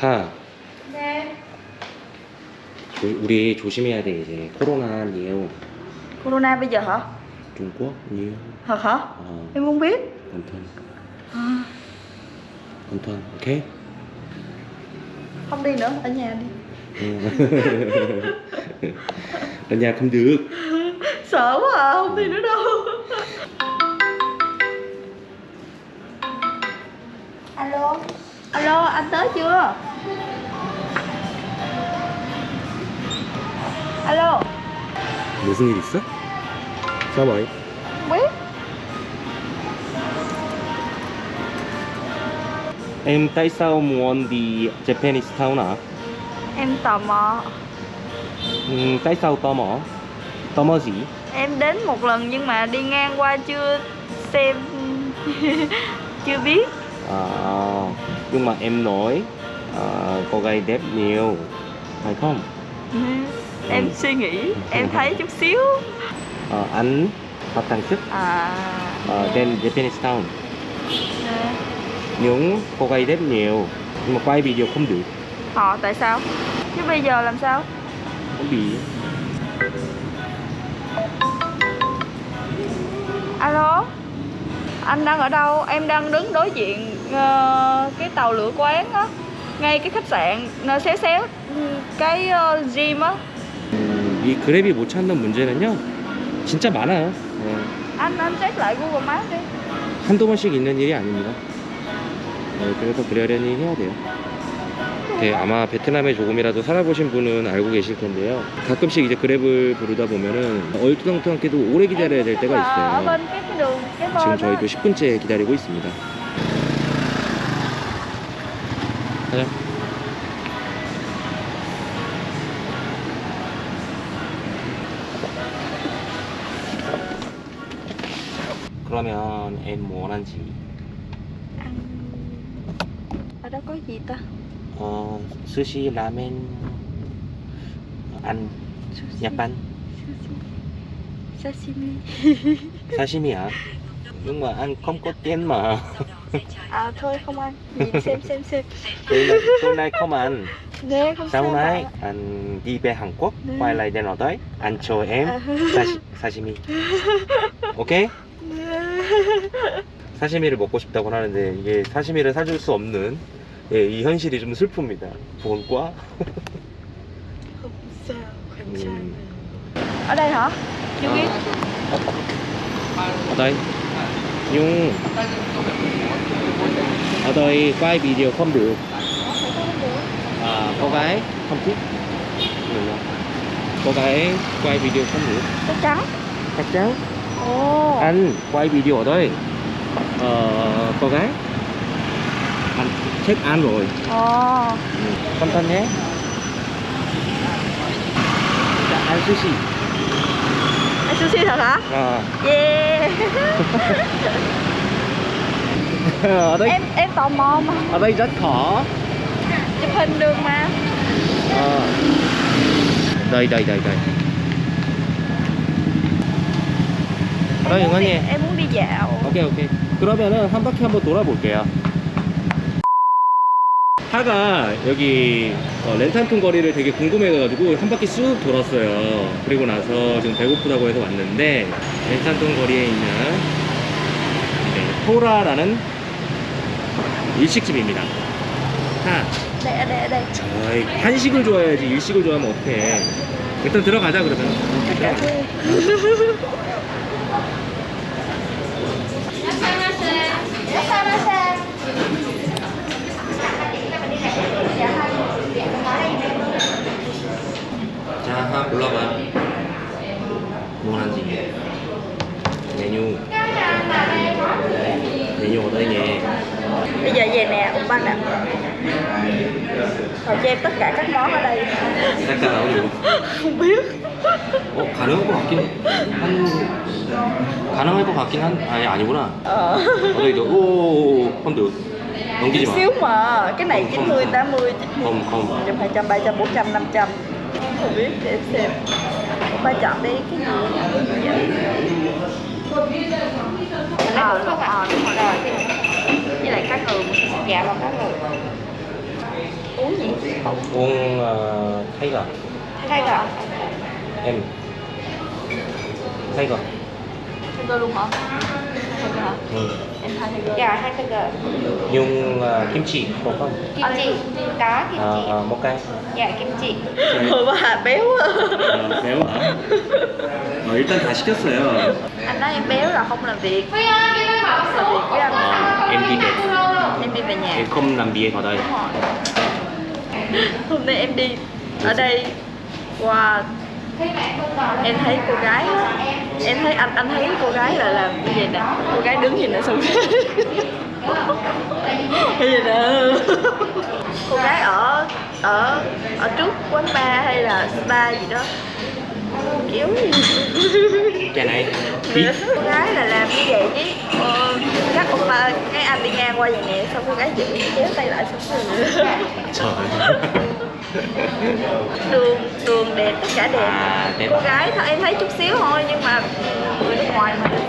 하 네. 조, 우리 조심해야 돼 이제 코로나 nhiều Corona bây giờ hả? Trung Quốc nhiều Thật hả? ờ, Em không biết. cẩn thận À, cẩn thận ok không đi nữa, ở nhà đi. Ở nhà không được Sợ quá à, không đi nữa đâu. Alo. Alo, anh tới chưa? Alo, 무슨 일 있어? sao vậy không biết. em tại sao muốn đi Japanese Town à Em tò mò. ừ, tại sao tò mò tò mò gì Em đến một lần nhưng mà đi ngang qua chưa xem chưa biết. à, nhưng mà em nói à, cô gái đẹp nhiều phải không Em suy nghĩ, em thấy chút xíu. Ờ, anh Phạm Tăng Sức À. trên Japanese Town nè. những cô gái đẹp nhiều nhưng mà quay video không được Họ tại sao? Chứ bây giờ làm sao? không bị Alo Anh đang ở đâu? Em đang đứng đối diện cái tàu lửa quán á Ngay cái khách sạn xéo xéo. Cái gym á. 음, 이 그랩이 못 찾는 문제는요 진짜 많아요. 네. Anh anh check lại Google Maps đi. 한두 번씩 있는 일이 아닙니다. 네, 그래서 그러려니 해야 돼요. 네, 아마 베트남에 조금이라도 살아보신 분은 알고 계실 텐데요. 가끔씩 이제 그랩을 부르다 보면은 얼토당토하게도 오래 기다려야 될 때가 있어요. 지금. 저희도 10분째 기다리고 있습니다 같아요 그러면 앤 뭐 원한지? 음, 뭐라고 이다. 어 스시 라멘 안 야판 사시미. 사시미야. Nhưng mà ăn không có tiền mà. À thôi không ăn Nhìn xem xem xem tối nay, không ăn. Nè không Sau này anh đi về Hàn Quốc, Nè. quay lại đến ở đấy, anh cho em. 사시, 사시미. 오케이? 사시미를 먹고 싶다고 하는데 이게 사시미를 사줄 수 없는 예, 이 현실이 좀 슬픕니다. 부원과 Ừ. sao Ở đây hả? Chưa biết ở đây nhưng ở đây quay video không được. À, cô gái không thích. Cô gái quay video không được. Chắc chắn. Chắc chắn. Ồ. Anh quay video đây. Ờ, cô gái. Anh check ăn rồi. Ồ. Ừ. cẩn thận nhé. Dạ, ăn sushi sushi thật hả? à, Yeah ở đây Em em tò mò mà ở đây rất khó Chụp hình được mà Ờ. đây đây đây đây ở đây Em muốn 이거니 đi- Em muốn đi dạo 오케이 오케이 그러면은 한 바퀴 한번 돌아볼게요 하가 여기 어, 렌탄톤 거리를 되게 궁금해가지고 한 바퀴 쑥 돌았어요. 그리고 나서 지금 배고프다고 해서 왔는데 렌탄톤 거리에 있는 네, 토라라는 일식집입니다. 하. đây ở đây 어이, 한식을 좋아해야지 일식을 좋아하면 어떡해. 일단 들어가자 그러면 골라봐 뭐 하는지 메뉴 메뉴 ở đây nhé Bây giờ về nè, ông banh ạ Rồi cho em tất cả các món ở đây tất cả 나오고 Không biết 어 가능할 것 같긴 한 가능할 것 같긴 한 아니 아니구나 Ờ 어디 이거 오 펀드 넘기지 마 xíu mà cái này Không, 90, không. 80, 90 không không 100, 200, 300, 400, 500 không biết để em xem. Ba chọn đi cái gì? Ờ, đúng rồi rồi Với lại cá ngừ, dạ và cá ngừ. Uống gì? Uống uh, Tiger thay gà em. Tiger thay gà luôn hả? Thay gà hả? Ừ em thay thay gà Dạ, hai cái gờ. dùng uh, kim chỉ có không Kim chi. Có kim à, chi. à, một cái Dạ, kim chi. Ôi bà béo quá 아, 매워? 어, 일단 다 시켰어요. Anh nói em béo là không làm việc Không làm việc với anh 어, em đi về. Em đi về nhà Em không làm việc ở đây. Đúng rồi Hôm nay em đi ở đây Wow Em thấy cô gái á, Em thấy anh anh thấy cô gái là làm như vậy nè? Cô gái đứng nhìn nè xong Như vậy nè? Cô gái ở ở ở trước quán bar hay là spa gì đó. Kiểu gì Cái này cô gái là làm như vậy chứ? Ờ, các ông cái anh đi ngang qua vậy nè xong cô gái giữ kéo tay lại xong rồi. Trời. đường đường đẹp tất cả đẹp à, đẹp. cô gái thôi em thấy chút xíu thôi nhưng mà người nước ngoài mà người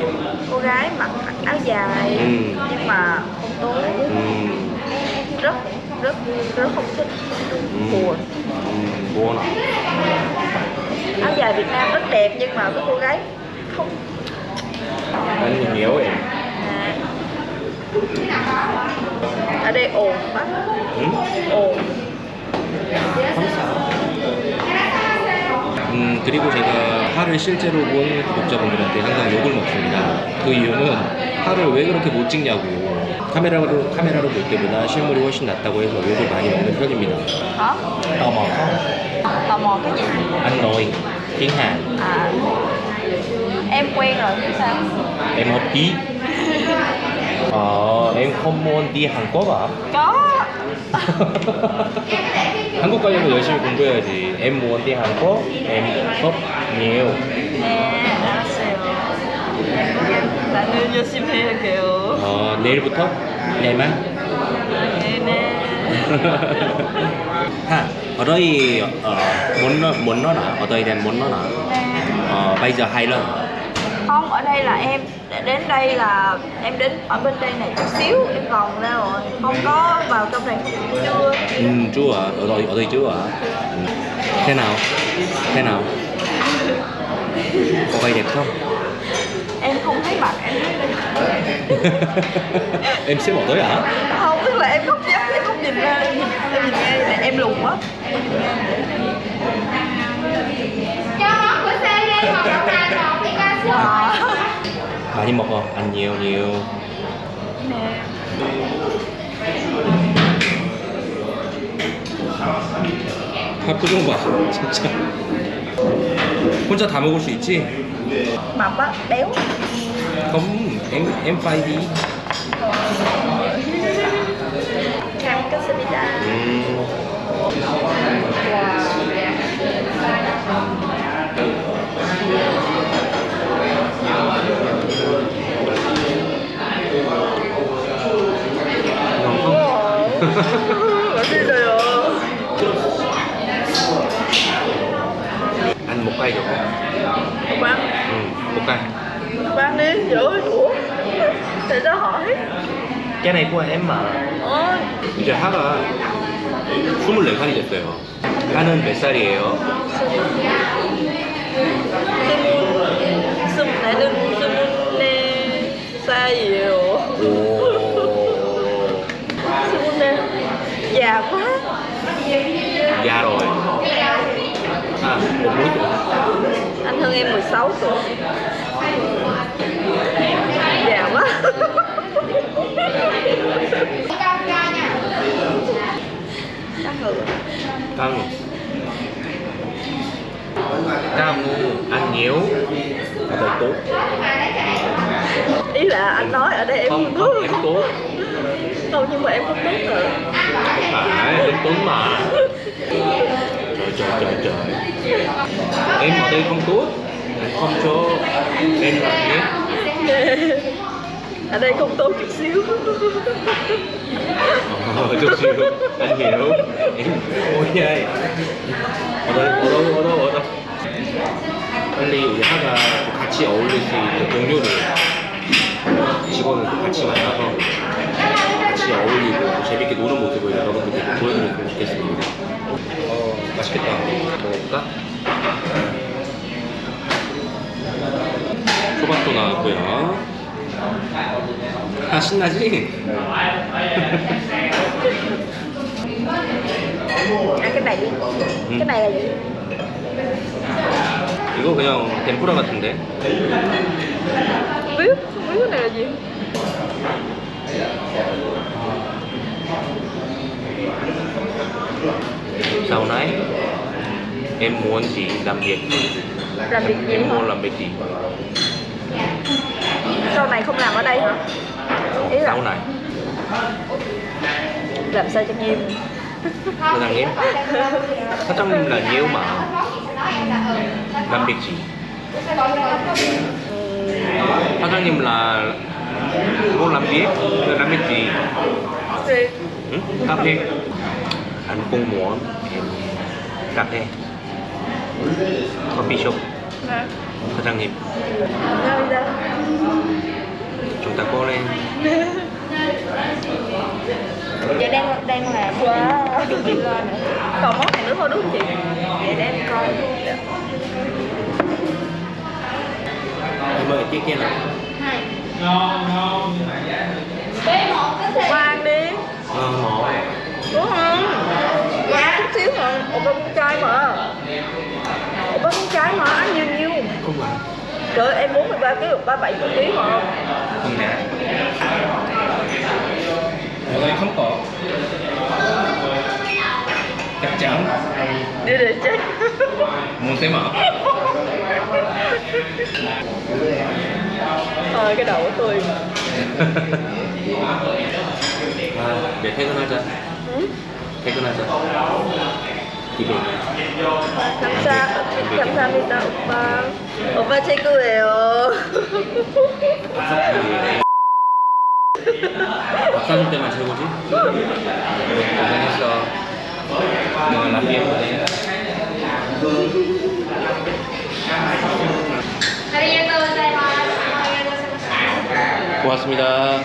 ừ. cô gái mặc áo dài ừ. nhưng mà không tối ừ. rất rất rất không thích ừ. buồn ừ. buồn áo dài Việt Nam rất đẹp nhưng mà cái cô gái không anh nhiều em à. Đây quá 응? ồn 음, 그리고 제가 파를 실제로 본 구독자분들한테 항상 욕을 먹습니다. 그 이유는 파를 왜 그렇게 못 찍냐고. 카메라로, 카메라로 볼 때보다 실물이 훨씬 낫다고 해서 욕을 많이 먹는 편입니다. không? tò mò cái gì Anh nói tiếng Hàn, à em quen rồi chứ sao em học ý. Ờ, em không muốn đi Hàn Quốc à? có 한국 가려면 열심히 공부해야지. đi Hàn Quốc, em học nhiều. nè 알았어요 나는 열심히 할게요 어, 내일부터? 내일만? 네네 ha, ở đây ờ, muốn muốn nó là ở đây đang muốn nó là ờ, bây giờ hai lần không? Ở đây là em đến đây là em đến ở bên đây này chút xíu em vòng ra rồi không có vào trong này. Chưa. Ừ, chưa ạ. Ở đây ở đây chưa ạ? Ừ. thế nào? Thế nào? Có vay đẹp không? Em không thấy mặt em thấy em xếp ở tới hả không tức là em không dám em không nhìn ra em nhìn, này em lùn quá 아. 많이 먹어. 안녕 네. 아, 밥그좀 봐, 진짜. 혼자 다 먹을 수 있지? 맛봐, 매워? 그럼 M, M5D 잘 먹겠습니다. 음. Cái này của em mà 어 이제 하가 24살이 됐어요. 하는 몇 살이에요? 스물 스물 나는 스물네 살이에요 오. 스물네 già quá Già rồi. À, một mũi tuổi. anh hơn em 16 tuổi Căng. Cam ăn nhiều là thật tốt. ý là anh nói ở đây em Không, không, em tốt. không nhưng mà em không tốt rồi Không phải, em tốt mà. Trời trời trời trời. Em ở đây không tốt. Anh không cho em làm nhé. ở đây không tốt chút xíu Ờ, chút xíu anh hiểu em ôi vậy ở đâu ở đâu ở đâu ở đâu 빨리 우리 하가 같이 어울릴 수 있는 동료를 직원을 같이 만나서 같이 여러분들께 보여드렸으면 좋겠습니다. 어, 맛있겠다. 먹어볼까? 초밥도 나왔고요. 아, 신나지? ăn cái này đi cái này là gì 이거 그냥 덴푸라 같은데? biết không biết cái này là gì Sau này em muốn gì làm việc làm việc gì em hả muốn làm việc gì sau này không làm ở đây hả ý là sau này làm sao cho nghiêm 사장님 사장님 là nhiều mà làm việc gì 사장님 là muốn làm việc làm việc gì thì ừ? cà phê anh cũng muốn em cà phê coffee shop nè 사장님 nhau đi ra chúng ta cố lên. Vậy đang đang làm wow. chuẩn bị lên nữa. Còn món này nữa thôi đúng không chị? Để em coi. Em ơi kia kia nào Ủa, ăn đi. Ờ ngộ đúng không? Dạ chút xíu mà ủa ba con trai mà. Ủa ba con trai mà ăn nhiều nhiều. Không mà Trời ơi, em 43 kg, 37 kg mà không? Không nè Trời không có Chắc chắn Đi để chết Muốn tới mở Thôi cái đầu của tôi mà Để thấy con nó chưa? Ừ? Thấy con nó chưa? 이거. 감사, 감사합니다 오빠. 오빠 최고예요. 박사님 때만 최고지? 잘했어. 나비 고맙습니다.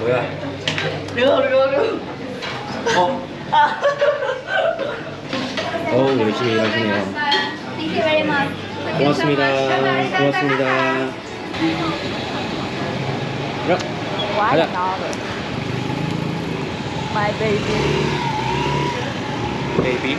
뭐야? 어. 아. 어, 열심히 일하시네요. 고맙습니다 고맙습니다 가자 My baby baby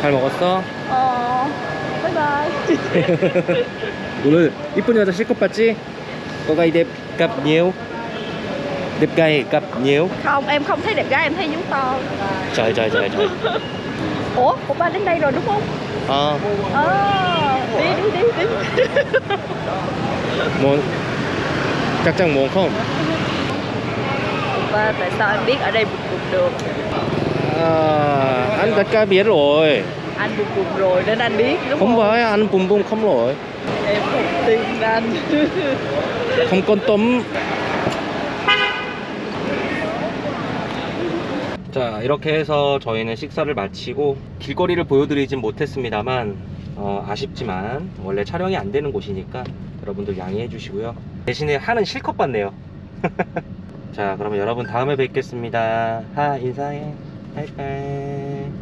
잘 먹었어? 어 바이바이 오늘 이쁜 여자 실컷 봤지? 너가 이제 gặp nhiều Đẹp gái gặp nhiều không em không thấy đẹp gái em thấy vú to. Trời trời trời trời. Ủa của ba đến đây rồi đúng không? Ờ, ờ đi đi đi đi. Muốn Chắc chắn muốn không? ba tại sao em biết ở đây bụt bụt được? À, anh tất cả biết rồi. Anh bụt bụt rồi nên anh biết đúng Không không? phải anh bùm bùm không rồi em không tin anh Không con tôm 자 이렇게 해서 저희는 식사를 마치고 길거리를 보여드리진 못했습니다만 어, 아쉽지만 원래 촬영이 안 되는 곳이니까 여러분들 양해해 주시고요. 대신에 하는 실컷 봤네요. 자 그러면 여러분 다음에 뵙겠습니다. 하 인사해. 바이바이